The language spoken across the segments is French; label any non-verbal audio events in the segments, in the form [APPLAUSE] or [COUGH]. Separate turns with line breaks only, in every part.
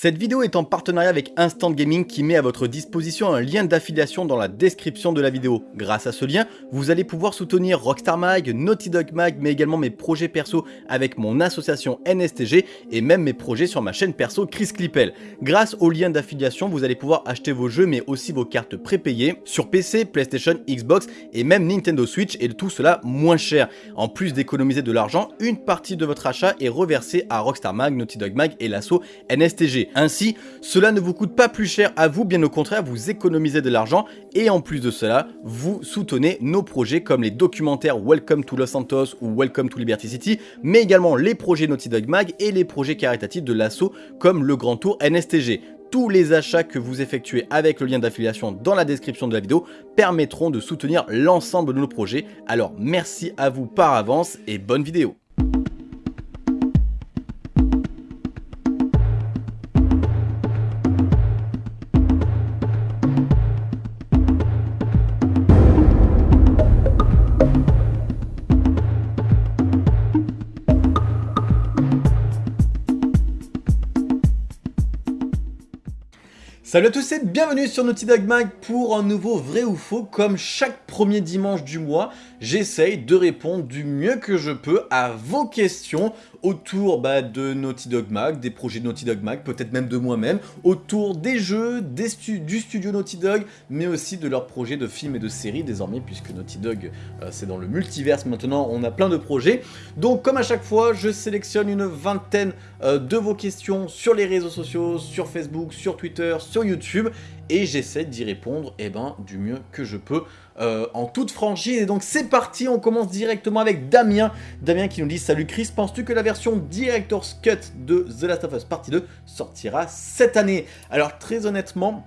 Cette vidéo est en partenariat avec Instant Gaming qui met à votre disposition un lien d'affiliation dans la description de la vidéo. Grâce à ce lien, vous allez pouvoir soutenir Rockstar Mag, Naughty Dog Mag, mais également mes projets perso avec mon association NSTG et même mes projets sur ma chaîne perso Chris Clippel. Grâce au lien d'affiliation, vous allez pouvoir acheter vos jeux mais aussi vos cartes prépayées sur PC, PlayStation, Xbox et même Nintendo Switch et tout cela moins cher. En plus d'économiser de l'argent, une partie de votre achat est reversée à Rockstar Mag, Naughty Dog Mag et l'asso NSTG. Ainsi, cela ne vous coûte pas plus cher à vous, bien au contraire, vous économisez de l'argent et en plus de cela, vous soutenez nos projets comme les documentaires Welcome to Los Santos ou Welcome to Liberty City, mais également les projets Naughty Dog Mag et les projets caritatifs de l'assaut comme le Grand Tour NSTG tous les achats que vous effectuez avec le lien d'affiliation dans la description de la vidéo permettront de soutenir l'ensemble de nos projets. Alors merci à vous par avance et bonne vidéo Salut à tous et bienvenue sur Naughty Dog Mag pour un nouveau vrai ou faux. Comme chaque premier dimanche du mois, j'essaye de répondre du mieux que je peux à vos questions autour bah, de Naughty Dog Mag, des projets de Naughty Dog Mag, peut-être même de moi-même, autour des jeux, du studio Naughty Dog, mais aussi de leurs projets de films et de séries désormais, puisque Naughty Dog euh, c'est dans le multiverse maintenant, on a plein de projets. Donc comme à chaque fois, je sélectionne une vingtaine euh, de vos questions sur les réseaux sociaux, sur Facebook, sur Twitter, sur YouTube et j'essaie d'y répondre eh ben, du mieux que je peux euh, en toute franchise. Et donc c'est parti, on commence directement avec Damien. Damien qui nous dit « Salut Chris, penses-tu que la version Director's Cut de The Last of Us Partie 2 sortira cette année ?» Alors très honnêtement,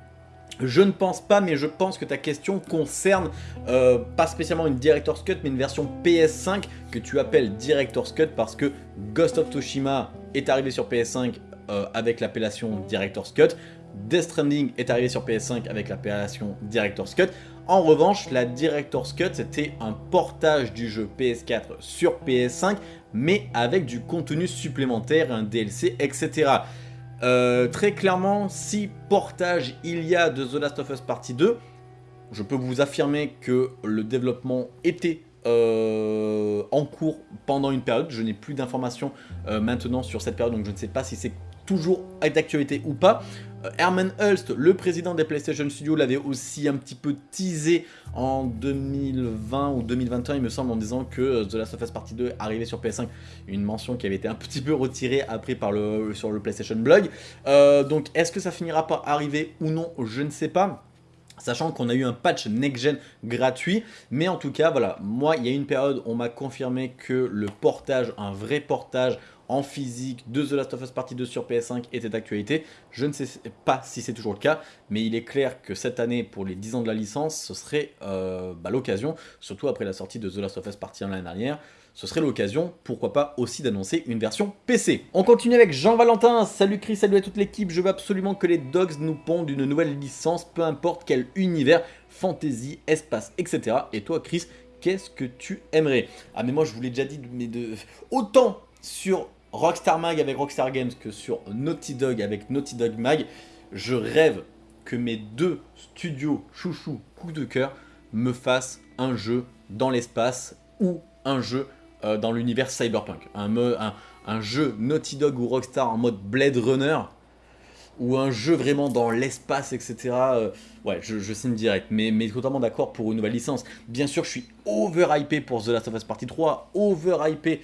je ne pense pas, mais je pense que ta question concerne euh, pas spécialement une Director's Cut, mais une version PS5 que tu appelles Director's Cut parce que Ghost of Tsushima est arrivé sur PS5 euh, avec l'appellation Director's Cut. Death Stranding est arrivé sur PS5 avec l'appellation Director's Cut. En revanche, la Director's Cut, c'était un portage du jeu PS4 sur PS5, mais avec du contenu supplémentaire, un DLC, etc. Euh, très clairement, si portage il y a de The Last of Us Partie 2, je peux vous affirmer que le développement était euh, en cours pendant une période. Je n'ai plus d'informations euh, maintenant sur cette période, donc je ne sais pas si c'est toujours d'actualité ou pas. Euh, Herman Hulst, le président des PlayStation Studios, l'avait aussi un petit peu teasé en 2020 ou 2021, il me semble, en disant que euh, The Last of Us Partie 2 arrivait sur PS5. Une mention qui avait été un petit peu retirée après par le, sur le PlayStation Blog. Euh, donc, est-ce que ça finira par arriver ou non Je ne sais pas sachant qu'on a eu un patch next-gen gratuit, mais en tout cas, voilà, moi, il y a une période, on m'a confirmé que le portage, un vrai portage en physique de The Last of Us Partie 2 sur PS5 était d'actualité. Je ne sais pas si c'est toujours le cas, mais il est clair que cette année, pour les 10 ans de la licence, ce serait euh, bah, l'occasion, surtout après la sortie de The Last of Us Partie 1 l'année dernière, ce serait l'occasion, pourquoi pas aussi d'annoncer une version PC. On continue avec Jean-Valentin, salut Chris, salut à toute l'équipe, je veux absolument que les Dogs nous pondent une nouvelle licence, peu importe quel univers, fantasy, espace, etc. Et toi Chris, qu'est-ce que tu aimerais? Ah mais moi je vous l'ai déjà dit, mais de... autant sur Rockstar Mag avec Rockstar Games que sur Naughty Dog avec Naughty Dog Mag, je rêve que mes deux studios chouchou coup de cœur me fassent un jeu dans l'espace ou un jeu euh, dans l'univers cyberpunk. Un, jeu Naughty Dog ou Rockstar en mode Blade Runner ou un jeu vraiment dans l'espace, etc. Euh, ouais, je, signe direct, mais, mais totalement d'accord pour une nouvelle licence. Bien sûr, je suis over-hypé pour The Last of Us Partie 3, over-hypé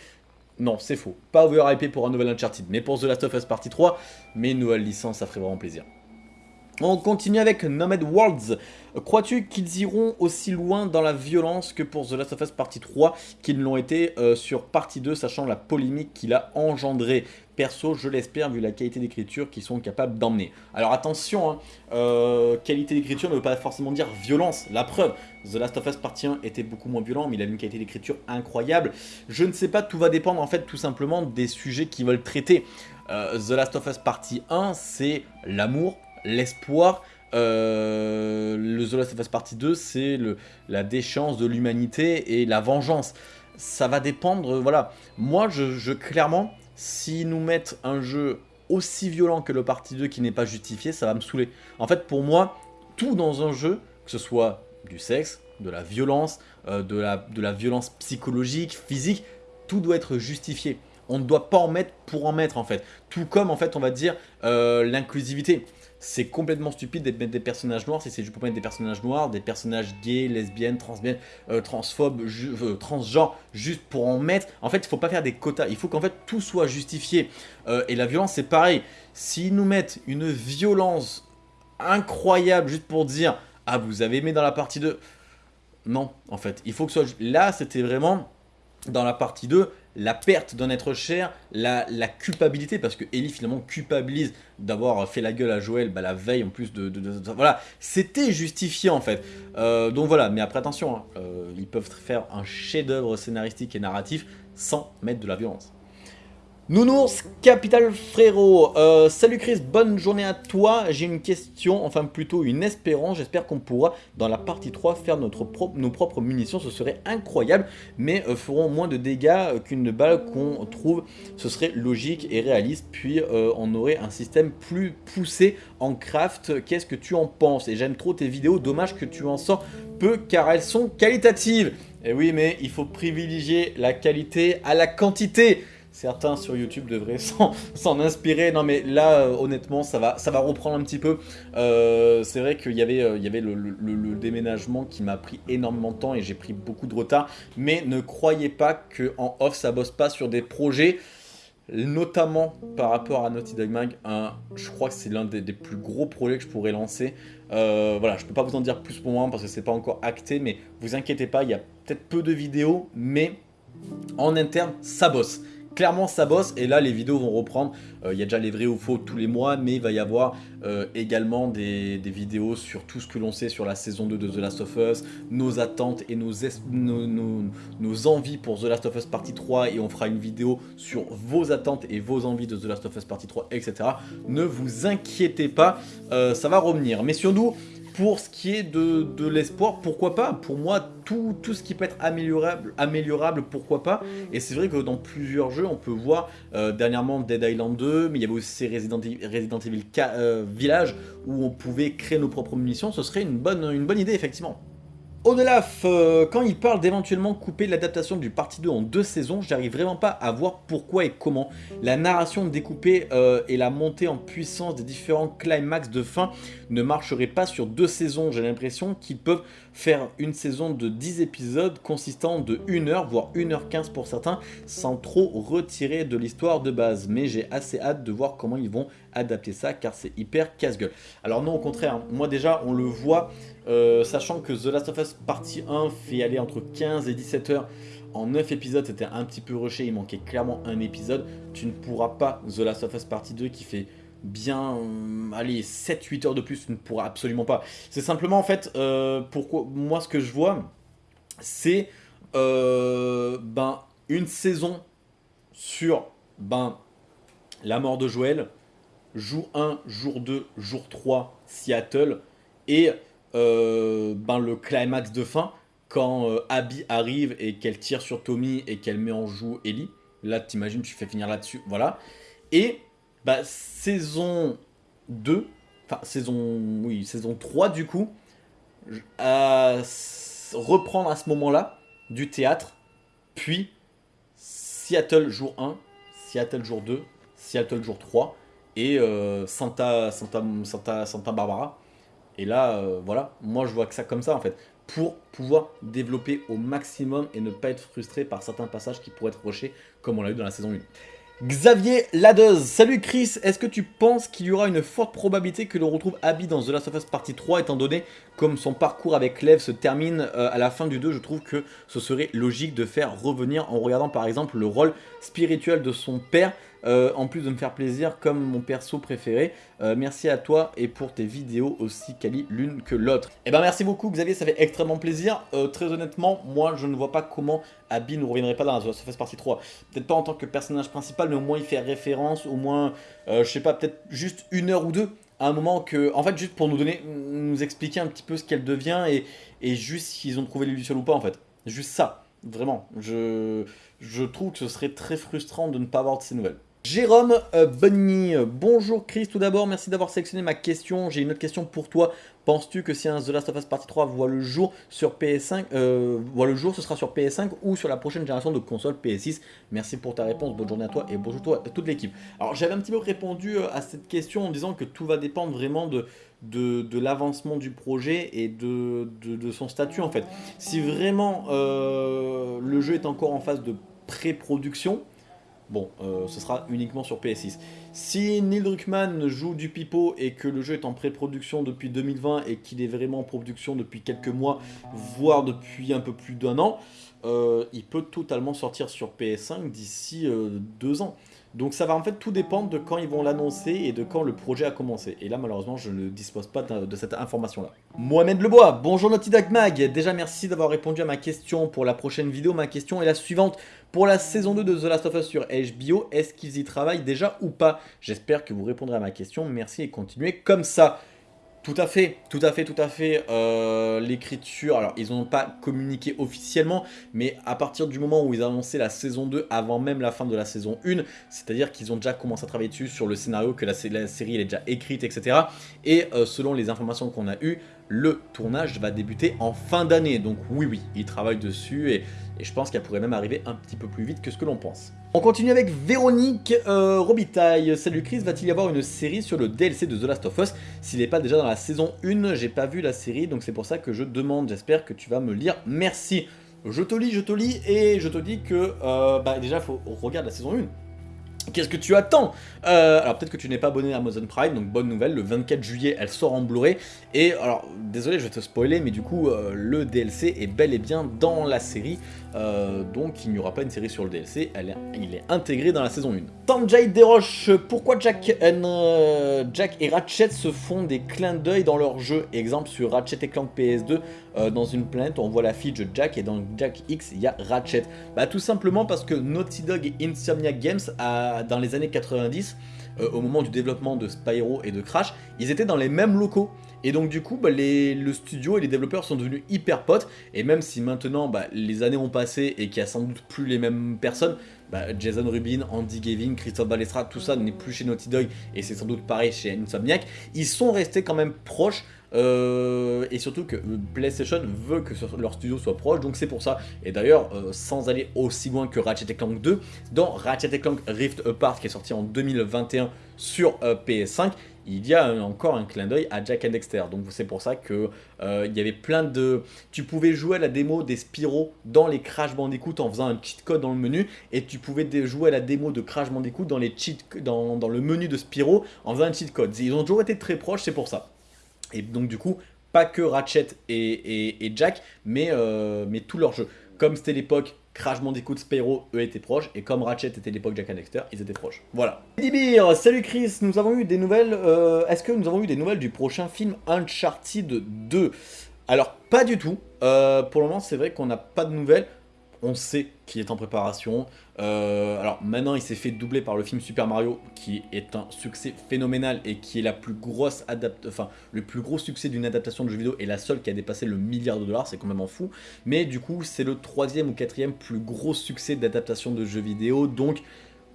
non, c'est faux. Pas overhypé pour un nouvel Uncharted, mais pour The Last of Us Partie 3, mais une nouvelle licence, ça ferait vraiment plaisir. On continue avec Nomad Worlds. Crois-tu qu'ils iront aussi loin dans la violence que pour The Last of Us Partie 3 qu'ils l'ont été euh, sur Partie 2, sachant la polémique qu'il a engendré Perso, je l'espère, vu la qualité d'écriture qu'ils sont capables d'emmener. Alors attention, hein, euh, qualité d'écriture ne veut pas forcément dire violence. La preuve, The Last of Us Partie 1 était beaucoup moins violent, mais il a une qualité d'écriture incroyable. Je ne sais pas, tout va dépendre en fait tout simplement des sujets qu'ils veulent traiter. Euh, The Last of Us Partie 1, c'est l'amour, l'espoir, euh, le The Last of Us Partie 2, c'est la déchéance de l'humanité et la vengeance. Ça va dépendre, voilà. Moi, je clairement, S'ils nous mettent un jeu aussi violent que le partie 2 qui n'est pas justifié, ça va me saouler. En fait, pour moi, tout dans un jeu, que ce soit du sexe, de la violence, euh, de, la, de la violence psychologique, physique, tout doit être justifié. On ne doit pas en mettre pour en mettre en fait. Tout comme en fait on va dire euh, l'inclusivité. C'est complètement stupide de mettre des personnages noirs si c'est juste pour mettre des personnages noirs, des personnages gays, lesbiennes, euh, transphobes, transgenres, juste pour en mettre. En fait, il faut pas faire des quotas. Il faut qu'en fait tout soit justifié. et la violence, c'est pareil. S'ils nous mettent une violence incroyable juste pour dire « Ah, vous avez aimé dans la partie 2 », non, en fait. Il faut que ce soit... Là, c'était vraiment, dans la partie 2, la perte d'un être cher, la, culpabilité, parce que Ellie finalement culpabilise d'avoir fait la gueule à Joël bah, la veille en plus de... voilà, c'était justifié en fait. Euh, donc voilà, mais après attention, hein, euh, ils peuvent faire un chef d'œuvre scénaristique et narratif sans mettre de la violence. Nounours Capital Frérot, euh, salut Chris, bonne journée à toi, j'ai une question, enfin plutôt une espérance, j'espère qu'on pourra dans la partie 3 faire notre nos propres munitions, ce serait incroyable, mais euh, feront moins de dégâts euh, qu'une balle qu'on trouve, ce serait logique et réaliste, puis on aurait un système plus poussé en craft, qu'est-ce que tu en penses? Et j'aime trop tes vidéos, dommage que tu en sors peu car elles sont qualitatives. Et oui mais il faut privilégier la qualité à la quantité Certains sur YouTube devraient [LAUGHS] s'en inspirer. Non mais là, euh, honnêtement, ça va, ça va reprendre un petit peu. Euh, c'est vrai qu'il y avait, euh, le, déménagement qui m'a pris énormément de temps et j'ai pris beaucoup de retard. Mais ne croyez pas qu'en off, ça bosse pas sur des projets notamment par rapport à Naughty Dog Mag, je crois que c'est l'un des, plus gros projets que je pourrais lancer. voilà, je peux pas vous en dire plus pour moi parce que c'est pas encore acté, mais vous inquiétez pas, il y a peut-être peu de vidéos, mais en interne, ça bosse clairement ça bosse et là les vidéos vont reprendre. Euh, il y a déjà les vrais ou faux tous les mois mais il va y avoir euh, également des, vidéos sur tout ce que l'on sait sur la saison 2 de The Last of Us, nos attentes et nos, envies pour The Last of Us partie 3 et on fera une vidéo sur vos attentes et vos envies de The Last of Us partie 3 etc. Ne vous inquiétez pas, euh, ça va revenir. Mais surtout, pour ce qui est de, l'espoir, pourquoi pas. Pour moi, tout, ce qui peut être améliorable, pourquoi pas. Et c'est vrai que dans plusieurs jeux, on peut voir euh, dernièrement Dead Island 2, mais il y avait aussi Resident, Resident Evil euh, Village, où on pouvait créer nos propres munitions, ce serait une bonne idée, effectivement. Odelaf, euh, quand il parle d'éventuellement couper l'adaptation du partie 2 en deux saisons, j'arrive vraiment pas à voir pourquoi et comment. La narration découpée euh, et la montée en puissance des différents climax de fin ne marcherait pas sur deux saisons. J'ai l'impression qu'ils peuvent faire une saison de 10 épisodes consistant de 1 heure, voire 1h15 pour certains, sans trop retirer de l'histoire de base. Mais j'ai assez hâte de voir comment ils vont adapter ça, car c'est hyper casse-gueule. Alors non, au contraire, hein. moi déjà, on le voit euh, sachant que The Last of Us partie 1 fait aller entre 15 et 17 heures en 9 épisodes, c'était un petit peu rushé, il manquait clairement un épisode. Tu ne pourras pas The Last of Us partie 2 qui fait bien, allez, 7-8 heures de plus, tu ne pourras absolument pas. C'est simplement en fait, euh, moi ce que je vois, c'est euh, ben, une saison sur ben, la mort de Joël, jour 1, jour 2, jour 3, Seattle, et euh, ben, le climax de fin, quand euh, Abby arrive et qu'elle tire sur Tommy et qu'elle met en joue Ellie. Là, t'imagines, tu fais finir là-dessus, voilà. Et bah, saison 2, enfin saison, oui, saison 3 du coup, reprendre à ce moment-là du théâtre, puis Seattle jour 1, Seattle jour 2, Seattle jour 3 et euh, Santa, Santa, Santa, Barbara et là, euh, voilà, moi je vois que ça comme ça en fait. Pour pouvoir développer au maximum et ne pas être frustré par certains passages qui pourraient être rushés comme on l'a eu dans la saison 1. Xavier Ladeuse, salut Chris, est-ce que tu penses qu'il y aura une forte probabilité que l'on retrouve Abby dans The Last of Us Partie 3 étant donné comme son parcours avec Lev se termine euh, à la fin du 2, je trouve que ce serait logique de faire revenir en regardant par exemple le rôle spirituel de son père euh, en plus de me faire plaisir comme mon perso préféré. Euh, merci à toi et pour tes vidéos aussi quali l'une que l'autre. Et eh ben merci beaucoup Xavier, ça fait extrêmement plaisir. Euh, très honnêtement, moi je ne vois pas comment Abby ne reviendrait pas dans la Surface Partie 3. Peut-être pas en tant que personnage principal, mais au moins il fait référence, au moins, je sais pas, peut-être juste une heure ou deux à un moment que, en fait, juste pour nous donner, nous expliquer un petit peu ce qu'elle devient et, juste s'ils ont trouvé l'illusion ou pas, en fait. Juste ça, vraiment. Je, je trouve que ce serait très frustrant de ne pas avoir de ces nouvelles. Jérôme euh, Bunny, bonjour Chris, tout d'abord merci d'avoir sélectionné ma question, j'ai une autre question pour toi. Penses-tu que si un The Last of Us Partie 3 voit le jour sur PS5, euh, voit le jour, ce sera sur PS5 ou sur la prochaine génération de console PS6 Merci pour ta réponse, bonne journée à toi et bonjour à toute l'équipe. Alors j'avais un petit peu répondu euh, à cette question en disant que tout va dépendre vraiment de, l'avancement du projet et de, son statut en fait. Si vraiment le jeu est encore en phase de pré-production, bon, euh, ce sera uniquement sur PS6. Si Neil Druckmann joue du pipeau et que le jeu est en pré-production depuis 2020 et qu'il est vraiment en production depuis quelques mois, voire depuis un peu plus d'un an, euh, il peut totalement sortir sur PS5 d'ici deux ans. Donc ça va en fait tout dépendre de quand ils vont l'annoncer et de quand le projet a commencé. Et là malheureusement je ne dispose pas de cette information là. Mohamed Lebois, bonjour Naughty Dog Mag. Déjà merci d'avoir répondu à ma question pour la prochaine vidéo. Ma question est la suivante. Pour la saison 2 de The Last of Us sur HBO, est-ce qu'ils y travaillent déjà ou pas? J'espère que vous répondrez à ma question. Merci et continuez comme ça. Tout à fait, tout à fait, tout à fait. Euh, l'écriture, alors ils n'ont pas communiqué officiellement, mais à partir du moment où ils annoncé la saison 2 avant même la fin de la saison 1, c'est-à-dire qu'ils ont déjà commencé à travailler dessus sur le scénario, que la, série est déjà écrite, etc. Et euh, selon les informations qu'on a eues, le tournage va débuter en fin d'année. Donc oui, oui, ils travaillent dessus et, je pense qu'elle pourrait même arriver un petit peu plus vite que ce que l'on pense. On continue avec Véronique euh, Robitaille. Salut Chris, va-t-il y avoir une série sur le DLC de The Last of Us? S'il n'est pas déjà dans la saison 1, j'ai pas vu la série, donc c'est pour ça que je demande. J'espère que tu vas me lire. Merci. Je te lis, je te lis, et je te dis que euh, bah déjà, faut regarder la saison 1. Qu'est-ce que tu attends euh, Alors peut-être que tu n'es pas abonné à Amazon Prime, donc bonne nouvelle, le 24 juillet elle sort en Blu-ray. Et alors désolé je vais te spoiler, mais du coup euh, le DLC est bel et bien dans la série. Euh, donc il n'y aura pas une série sur le DLC, il est intégré dans la saison 1. Tanjay Desroches, pourquoi Jack, Jack et Ratchet se font des clins d'œil dans leur jeu? Exemple sur Ratchet et Clank PS2, dans une planète on voit la fille de Jack et dans Jack X il y a Ratchet. Bah tout simplement parce que Naughty Dog et Insomniac Games dans les années 90, euh, au moment du développement de Spyro et de Crash, ils étaient dans les mêmes locaux. Et donc du coup, bah, le studio et les développeurs sont devenus hyper potes. Et même si maintenant bah, les années ont passé et qu'il n'y a sans doute plus les mêmes personnes, Jason Rubin, Andy Gavin, Christophe Balestra, tout ça n'est plus chez Naughty Dog et c'est sans doute pareil chez Insomniac. Ils sont restés quand même proches euh, et surtout que PlayStation veut que leur studio soit proche, donc c'est pour ça. Et d'ailleurs, euh, sans aller aussi loin que Ratchet Clank 2, dans Ratchet Clank Rift Apart qui est sorti en 2021 sur euh, PS5, il y a encore un clin d'œil à Jack and Dexter. Donc c'est pour ça que il y avait plein de... Tu pouvais jouer à la démo des Spyro dans les Crash Bandicoot en faisant un cheat code dans le menu, et tu pouvais jouer à la démo de Crash Bandicoot dans, les cheat... dans, dans le menu de Spyro en faisant un cheat code. Ils ont toujours été très proches, c'est pour ça. Et donc du coup, pas que Ratchet et, Jack, mais, euh, mais tout leur jeu. Comme c'était l'époque Crash Bandicoot, Spyro, eux étaient proches, et comme Ratchet était l'époque Jack and Dexter, ils étaient proches. Voilà. Dibir, salut Chris, nous avons eu des nouvelles, euh, est-ce que nous avons eu des nouvelles du prochain film Uncharted 2 Alors, pas du tout. Euh, pour le moment, c'est vrai qu'on n'a pas de nouvelles on sait qu'il est en préparation. Euh, alors maintenant, il s'est fait doubler par le film Super Mario, qui est un succès phénoménal et qui est la plus grosse le plus gros succès d'une adaptation de jeu vidéo et la seule qui a dépassé le milliard de dollars, c'est quand même fou. Mais du coup, c'est le troisième ou quatrième plus gros succès d'adaptation de jeux vidéo, donc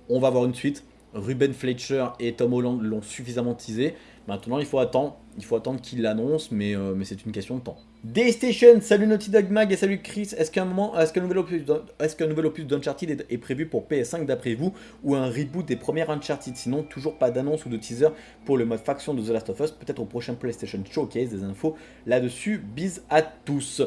on va avoir une suite. Ruben Fletcher et Tom Holland l'ont suffisamment teasé. Maintenant, il faut attendre, il faut attendre qu'il l'annonce, mais, euh, c'est une question de temps. Daystation, salut Naughty Dog Mag et salut Chris. Est-ce qu'un moment, est-ce qu'un nouvel opus, est-ce d'Uncharted est, prévu pour PS5 d'après vous ou un reboot des premières Uncharted? Sinon, toujours pas d'annonce ou de teaser pour le mode faction de The Last of Us. Peut-être au prochain PlayStation Showcase, des infos là-dessus. Bise à tous.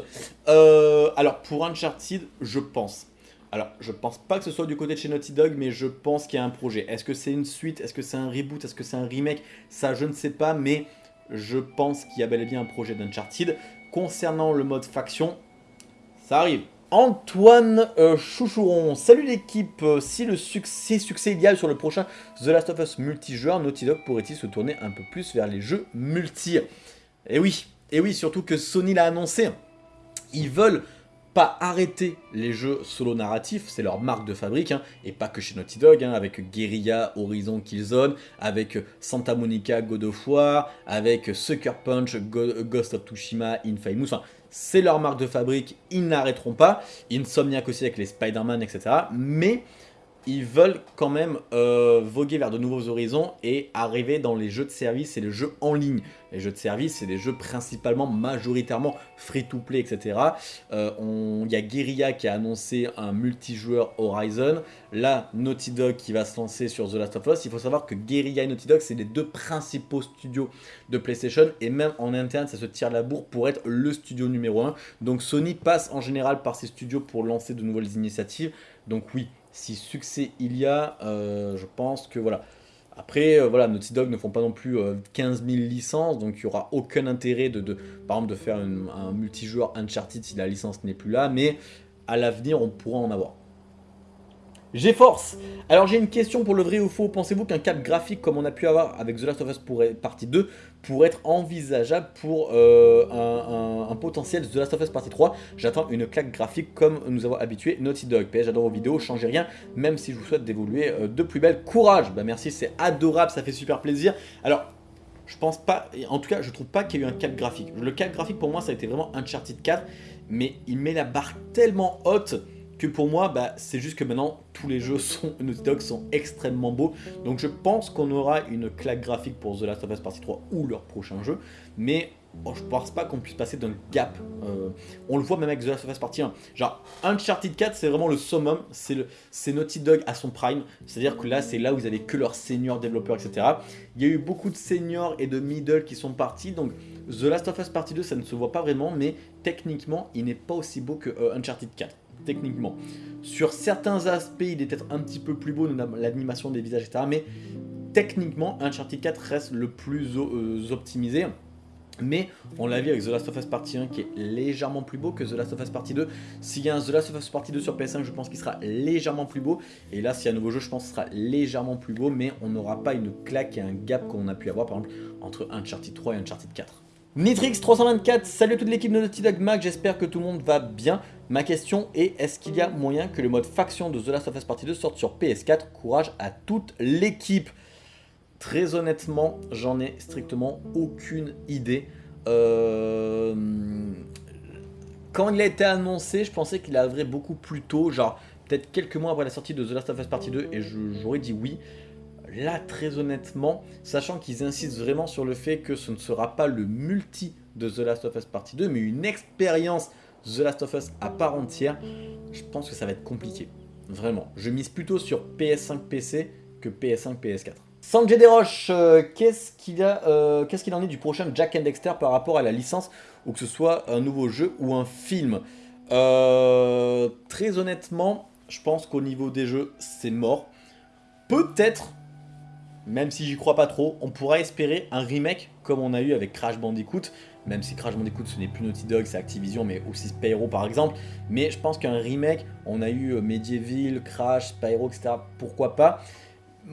Euh, alors pour Uncharted, je pense. Alors, je pense pas que ce soit du côté de chez Naughty Dog, mais je pense qu'il y a un projet. Est-ce que c'est une suite? Est-ce que c'est un reboot? Est-ce que c'est un remake? Ça, je ne sais pas, mais je pense qu'il y a bel et bien un projet d'Uncharted. Concernant le mode faction, ça arrive. Antoine euh, Chouchouron, salut l'équipe, euh, si le succès, succès idéal sur le prochain The Last of Us multijoueur, Naughty Dog pourrait-il se tourner un peu plus vers les jeux multi? Eh oui, et eh oui, surtout que Sony l'a annoncé, ils veulent pas arrêter les jeux solo narratifs, c'est leur marque de fabrique, hein, et pas que chez Naughty Dog, hein, avec Guerrilla, Horizon, Killzone, avec Santa Monica, God of War, avec Sucker Punch, Ghost of Tsushima, Infamous, enfin, c'est leur marque de fabrique, ils n'arrêteront pas, Insomniac aussi avec les Spider-Man, etc. Mais ils veulent quand même euh, voguer vers de nouveaux horizons et arriver dans les jeux de service et les jeux en ligne. Les jeux de service, c'est des jeux principalement, majoritairement free-to-play, etc. Euh, il y a Guerrilla qui a annoncé un multijoueur Horizon. Là, Naughty Dog qui va se lancer sur The Last of Us. Il faut savoir que Guerrilla et Naughty Dog, c'est les deux principaux studios de PlayStation. Et même en interne, ça se tire la bourre pour être le studio numéro 1. Donc Sony passe en général par ces studios pour lancer de nouvelles initiatives. Donc oui, si succès il y a, euh, je pense que voilà. Après, euh, voilà, Naughty Dog ne font pas non plus 15 euh, 000 licences, donc il n'y aura aucun intérêt de, par exemple, de faire un multijoueur Uncharted si la licence n'est plus là, mais à l'avenir, on pourra en avoir. GeForce Alors j'ai une question pour le vrai ou faux. Pensez-vous qu'un cap graphique comme on a pu avoir avec The Last of Us pour, partie 2 pourrait être envisageable pour euh, un, potentiel The Last of Us partie 3 J'attends une claque graphique comme nous avons habitué Naughty Dog. J'adore vos vidéos, changez rien, même si je vous souhaite d'évoluer euh, de plus belle. Courage Bah merci, c'est adorable, ça fait super plaisir. Alors, je pense pas, en tout cas, je trouve pas qu'il y ait eu un cap graphique. Le cap graphique pour moi, ça a été vraiment Uncharted 4, mais il met la barre tellement haute que pour moi, bah, c'est juste que maintenant, tous les jeux sont, Naughty Dog sont extrêmement beaux. Donc je pense qu'on aura une claque graphique pour The Last of Us Partie 3 ou leur prochain jeu. Mais je je pense pas qu'on puisse passer d'un gap. Euh, on le voit même avec The Last of Us Partie 1. Genre, Uncharted 4, c'est vraiment le summum. C'est Naughty Dog à son prime. C'est-à-dire que là, c'est là où ils avaient que leurs seniors développeurs, etc. Il y a eu beaucoup de seniors et de middle qui sont partis. Donc, The Last of Us Partie 2, ça ne se voit pas vraiment. Mais techniquement, il n'est pas aussi beau que euh, Uncharted 4 techniquement. Sur certains aspects, il est peut-être un petit peu plus beau, l'animation des visages, etc. Mais techniquement, Uncharted 4 reste le plus euh, optimisé. Mais on l'a vu avec The Last of Us Partie 1 qui est légèrement plus beau que The Last of Us Partie 2. S'il y a un The Last of Us Partie 2 sur PS5, je pense qu'il sera légèrement plus beau. Et là, s'il y a un nouveau jeu, je pense qu'il sera légèrement plus beau. Mais on n'aura pas une claque et un gap qu'on a pu avoir par exemple entre Uncharted 3 et Uncharted 4. Nitrix324, salut à toute l'équipe de Naughty Dog Mag, j'espère que tout le monde va bien. Ma question est, est-ce qu'il y a moyen que le mode faction de The Last of Us Partie 2 sorte sur PS4 Courage à toute l'équipe Très honnêtement, j'en ai strictement aucune idée. Euh, quand il a été annoncé, je pensais qu'il arriverait beaucoup plus tôt, genre peut-être quelques mois après la sortie de The Last of Us Partie 2, et j'aurais dit oui. Là, très honnêtement, sachant qu'ils insistent vraiment sur le fait que ce ne sera pas le multi de The Last of Us Partie 2, mais une expérience The Last of Us à part entière, je pense que ça va être compliqué. Vraiment. Je mise plutôt sur PS5 PC que PS5 PS4. Sanjay Desroches, euh, qu'est-ce qu'il euh, qu'il en est du prochain Jack and Dexter par rapport à la licence, ou que ce soit un nouveau jeu ou un film? Euh, Très honnêtement, je pense qu'au niveau des jeux, c'est mort. Peut-être même si j'y crois pas trop, on pourra espérer un remake comme on a eu avec Crash Bandicoot, même si Crash Bandicoot ce n'est plus Naughty Dog, c'est Activision, mais aussi Spyro par exemple. Mais je pense qu'un remake, on a eu euh, Medieval, Crash, Spyro, etc. Pourquoi pas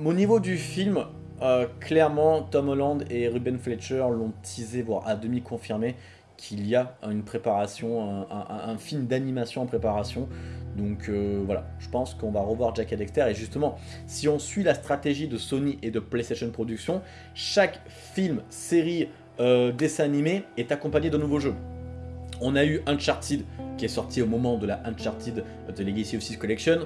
Au niveau du film, euh, clairement, Tom Holland et Ruben Fletcher l'ont teasé, voire à demi confirmé, qu'il y a une préparation, un film d'animation en préparation. Donc euh, voilà, je pense qu'on va revoir Jack et Dexter. Et justement, si on suit la stratégie de Sony et de PlayStation Productions, chaque film, série, euh, dessin animé est accompagné d'un nouveau jeu. On a eu Uncharted qui est sorti au moment de la Uncharted The Legacy of Six Collection,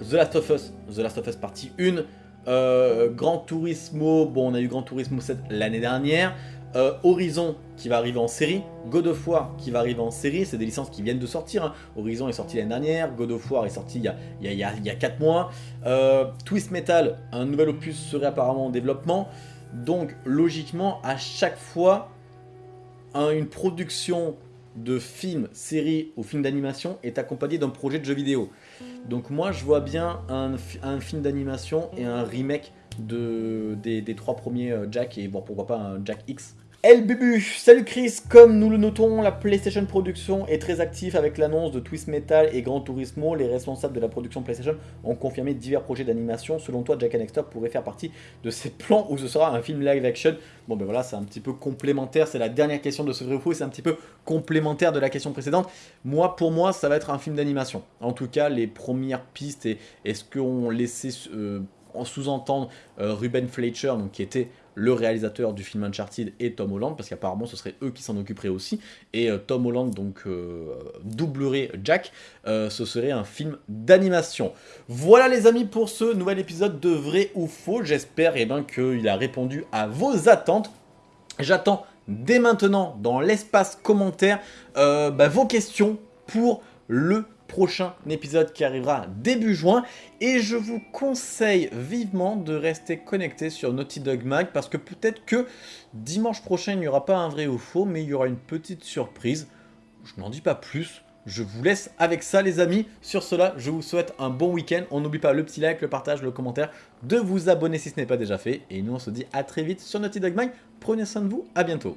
The Last of Us, The Last of Us partie 1, euh, Gran Turismo, bon on a eu Gran Turismo 7 l'année dernière, euh, Horizon qui va arriver en série, God of War qui va arriver en série, c'est des licences qui viennent de sortir. Hein. Horizon est sorti l'année dernière, God of War est sorti il y a, il y a, 4 mois. Euh, Twist Metal, un nouvel opus serait apparemment en développement. Donc logiquement, à chaque fois, une production de film, série ou film d'animation est accompagnée d'un projet de jeu vidéo. Donc moi je vois bien un, film d'animation et un remake de, des, des, trois premiers euh, Jack et bon, pourquoi pas un Jack X El Bubu, salut Chris, comme nous le notons, la PlayStation Production est très active avec l'annonce de Twist Metal et Gran Turismo. Les responsables de la production PlayStation ont confirmé divers projets d'animation. Selon toi, Jack and pourrait faire partie de ces plans où ce sera un film live action? Bon ben voilà, c'est un petit peu complémentaire, c'est la dernière question de ce vrai ou c'est un petit peu complémentaire de la question précédente. Moi, pour moi, ça va être un film d'animation. En tout cas, les premières pistes et, est ce qu'on laissait euh, en sous-entendre euh, Ruben Fletcher, donc qui était le réalisateur du film Uncharted et Tom Holland, parce qu'apparemment ce serait eux qui s'en occuperaient aussi, et euh, Tom Holland donc euh, doublerait Jack, euh, ce serait un film d'animation. Voilà les amis pour ce nouvel épisode de Vrai ou Faux, j'espère eh ben, qu'il a répondu à vos attentes. J'attends dès maintenant dans l'espace commentaire bah, vos questions pour le prochain épisode qui arrivera début juin. Et je vous conseille vivement de rester connecté sur Naughty Dog Mag parce que peut-être que dimanche prochain, il n'y aura pas un vrai ou faux, mais il y aura une petite surprise. Je n'en dis pas plus. Je vous laisse avec ça les amis. Sur cela, je vous souhaite un bon week-end. On n'oublie pas le petit like, le partage, le commentaire, de vous abonner si ce n'est pas déjà fait. Et nous on se dit à très vite sur Naughty Dog Mag. Prenez soin de vous, à bientôt.